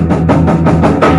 フフフ。